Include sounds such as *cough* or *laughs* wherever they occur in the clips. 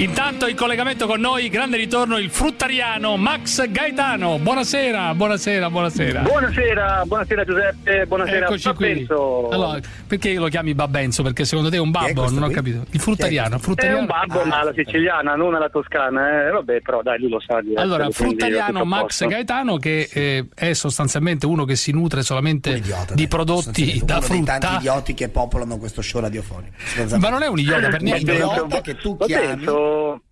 Intanto in collegamento con noi, grande ritorno, il fruttariano Max Gaetano. Buonasera, buonasera, buonasera. Buonasera, buonasera Giuseppe, buonasera Eccoci Babbenzo. qui. Allora, perché lo chiami Babbenzo? Perché secondo te è un Chi è babbo? questo Non ho qui? capito. Il fruttariano, È fruttariano. un babbo Ah, ma alla siciliana, non alla toscana, eh. vabbè però dai lui lo sa di Allora, fruttariano Max posto. Gaetano che eh, è sostanzialmente uno che si nutre solamente Un idiota, di dai, prodotti da uno dei tanti frutta. idioti che popolano questo show radiofonico. Ma non è un idiota per Un niente. idiota che tu chiami. Penso,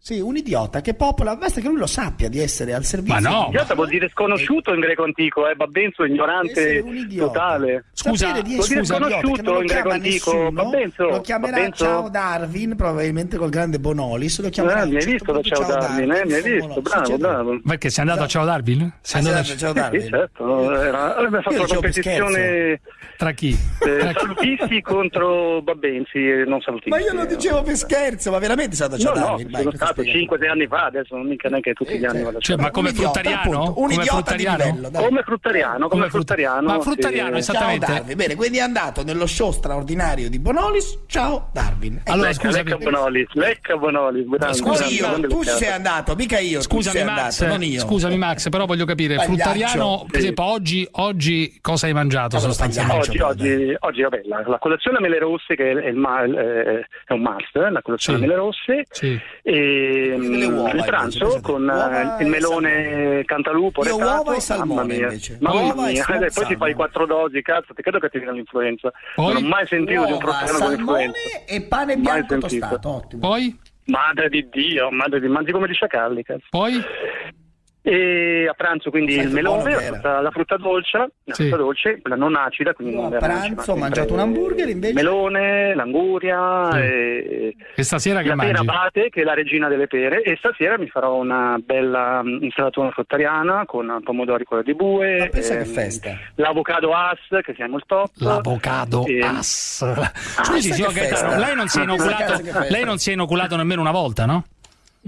Sì, un idiota che popola, basta che lui lo sappia di essere al servizio. Ma no. di- idiota vuol dire sconosciuto in greco antico, eh, Babbenzo ignorante idiota. totale. Scusa, Sapere di vuol dire che sconosciuto in greco antico. Babbenzo, lo chiamerà Babbenzo. Ciao Darwin, probabilmente col grande Bonolis, lo chiamerà Ah, mi hai certo visto da Ciao Darwin, eh? mi hai visto, bravo, Sì, bravo. Perché sei andato a Ciao Darwin? Sei Ah, sì, andato a- sì, Ciao Sì, Darwin. certo, era, aveva fatto una competizione Tra chi? eh, salutisti contro Babbenzi e non salutisti. Ma io lo dicevo per scherzo, ma veramente sei stato a Ciao Darwin? Stato spiegami? 5-6 anni fa, adesso non mica neanche tutti gli anni Cioè, ma come Un idiota, fruttariano? appunto, un Come idiota fruttariano? di livello. Come fruttariano, come, fruttariano. Ma fruttariano, sì. esatto. Ciao Esattamente. Darwin, bene, quindi è andato nello show straordinario di Bonolis. Ciao Darwin. Ecco, Allora, Lecca, scusami. lecca Bonolis, lecca Bonolis. Scusa, Scusa io, tu ci sei andato, mica io. Scusami Max, andato, non io. scusami Max, però voglio capire, Pagliaccio. fruttariano, per esempio, oggi, oggi cosa hai mangiato Allora, sostanzialmente? Oggi, oggi, oggi vabbè, la, la colazione a mele rosse che è, il eh, è un must, eh, la colazione Sì. a mele rosse Sì. e Mm, uova, il pranzo con Uova eh, il e melone cantalupo Io retato, uova e salmone, mamma mia, invece. mamma Uova e mia, eh, *laughs* poi ti fai quattro dosi cazzo ti credo che ti viene l'influenza Poi? non ho mai sentito di un Uova, fruttariano con l'influenza e pane bianco tostato, ottimo. Poi? madre di Dio madre di mangi come di sciacalli cazzo Poi? E a pranzo quindi Sai il che melone, la che frutta, la frutta dolce, la Sì. frutta dolce, quella non acida, quindi Io non a pranzo ho mangiato un hamburger, invece? Melone, l'anguria Sì. e E stasera che la pera mangi? abate, che è la regina delle pere, e stasera mi farò una bella mm, insalatura fruttariana con pomodori con di bue, Ma pensa che ehm, festa. l'avocado as, che siamo il top. L'avocado e- as. Scusi, questa signor che Gaetano, lei non si è *laughs* inoculato, che lei non si è inoculato nemmeno una volta, no?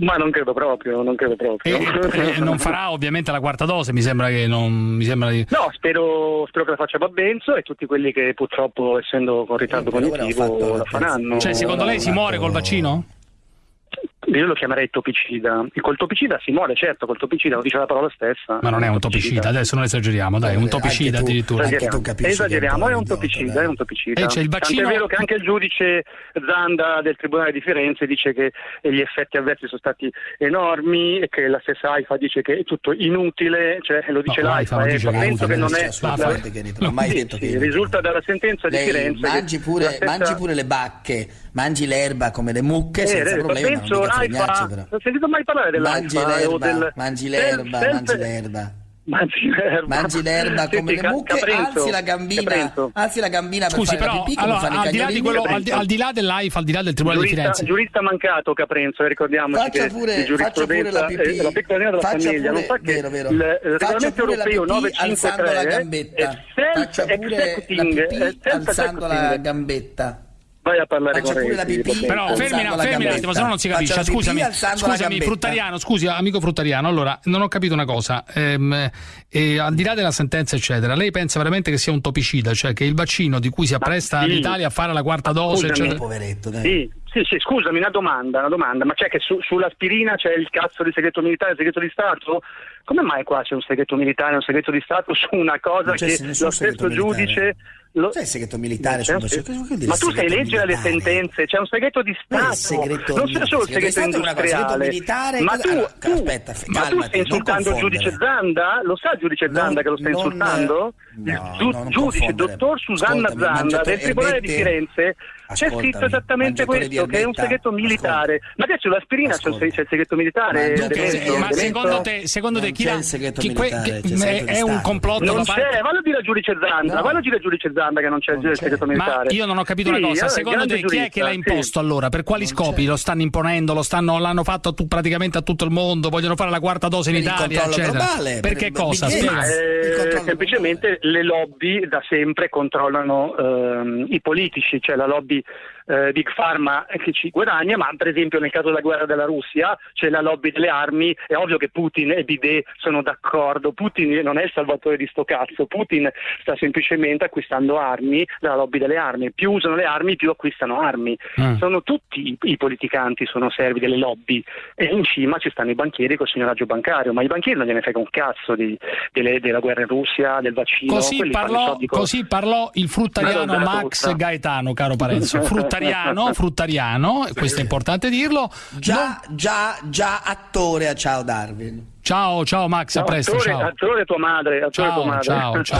Ma non credo proprio, non credo E, proprio. e non farà ovviamente la quarta dose, mi sembra che non mi sembra di No, spero, spero che la faccia Babbenzo e tutti quelli che purtroppo, essendo con ritardo Eh, cognitivo, la faranno. Cioè, secondo lei si muore col vaccino? Io lo chiamerei topicida. E col topicida si muore, certo, col topicida lo dice la parola stessa. Ma non è un topicida, adesso non esageriamo, dai, è un Eh, topicida anche tu. addirittura. Anche Esageriamo, Esageriamo, è un topicida, è un topicida. Eh, c'è il vaccino- Tant'è vero che anche il giudice Zanda del Tribunale di Firenze dice che gli effetti avversi sono stati enormi e che la stessa AIFA dice che è tutto inutile, cioè lo dice No, l'AIFA, l'AIFA lo e dice penso che non è... non ho mai Sì, detto sì, che risulta dalla sentenza di Lei Firenze mangi pure, la stessa- mangi pure le bacche, mangi l'erba come le mucche Eh, senza eh, problema, non penso l'AIFA, non ho sentito mai parlare Mangi dell'AIFA eh, o l'erba, del... mangi l'erba, del- mangi l'erba. Mangi l'erba. Mangi l'erba come Senti, le mucche, Caprenzo, alzi la gambina, Caprenzo. alzi la gambina per Scusi, fare la però, pipì allora, al di là di quello, al di, al di là dell'AIFA, al di là del Tribunale di Giurista, Firenze, giurista mancato Caprenzo, eh, ricordiamoci Faccia che pure- di faccia pure la pipì. è la piccola linea della Faccia famiglia, non pure- sa che vero, vero. il regolamento pure la europeo pipì alzando la 953 gambetta. Faccia pure la pipì alzando la gambetta. Vai a parlare Faccia con pure la Renzi, pipì. Però Alzando fermi, un attimo, se no non si capisce. Faccia Scusami, scusami, fruttariano, scusi, amico fruttariano. Allora, non ho capito una cosa. Ehm, eh, al di là della sentenza, eccetera, lei pensa veramente che sia un topicida, cioè che il vaccino di cui si appresta sì. l'Italia a fare la quarta dose, Scusami. eccetera. Poveretto, dai. Sì, sì, sì, scusami, una domanda, una domanda, ma c'è che su- sull'aspirina c'è il cazzo di segreto militare e segreto di Stato? Come mai qua c'è un segreto militare e un segreto di Stato su una cosa che lo stesso militare. giuste... Lo... C'è il segreto militare sul se- vaccino? Cosa vuol dire Ma tu sai segreto leggere le sentenze, c'è un segreto di Stato, segreto non c'è solo il segreto segreto cosa, segreto industriale. militare, ma cosa- tu, allora, tu- aspetta, f- ma tu calmati, stai insultando il giudice Zanda? Lo sa il giudice Zanda Non- che lo stai non- insultando? no, il giu- giudice confondere. dottor Susanna Ascoltami, Zanda del Tribunale di erbette- C'è scritto esattamente questo, che è un segreto militare. ascolta. Ma adesso l'aspirina c'è, c'è il segreto militare? Ma c'è- Eh, ma secondo te, secondo te chi segreto chi- que- militare, che- segreto di è un complotto Non da parte c'è, vallo a dire al giudice Zanda, No. vallo a dire al giudice Zanda che non c'è Non il segreto Ma militare. io non ho capito Sì, una cosa, secondo te chi è che l'ha imposto sì. allora? Per quali Non scopi? c'è. Lo stanno imponendo, lo stanno, l'hanno fatto a tu- praticamente a tutto il mondo, vogliono fare la quarta dose in Per Italia, eccetera. globale, per per che il cosa? Eh, semplicemente le lobby da sempre controllano ehm, i politici, cioè la lobby eh, Big Pharma che ci guadagna, ma per esempio nel caso della guerra della Russia c'è la lobby delle armi, è ovvio che Putin e Bidet sono d'accordo, Putin non è il salvatore di sto cazzo, Putin sta semplicemente acquistando armi dalla lobby delle armi, più usano le armi più acquistano armi, mm. sono tutti i, i, politicanti sono servi delle lobby. E in cima ci stanno i banchieri col signoraggio bancario, ma i banchieri non gliene frega un cazzo di, delle, della guerra in Russia, del vaccino. Così, parlò, così parlò, il fruttariano Max Gaetano, caro Parenzo, fruttariano, *laughs* fruttariano, questo è importante dirlo. Già, non... già, già attore a Ciao Darwin. Ciao, ciao Max, no, a presto. Attore, ciao. attore tua madre. Attore ciao, tua madre. ciao, ciao. *laughs*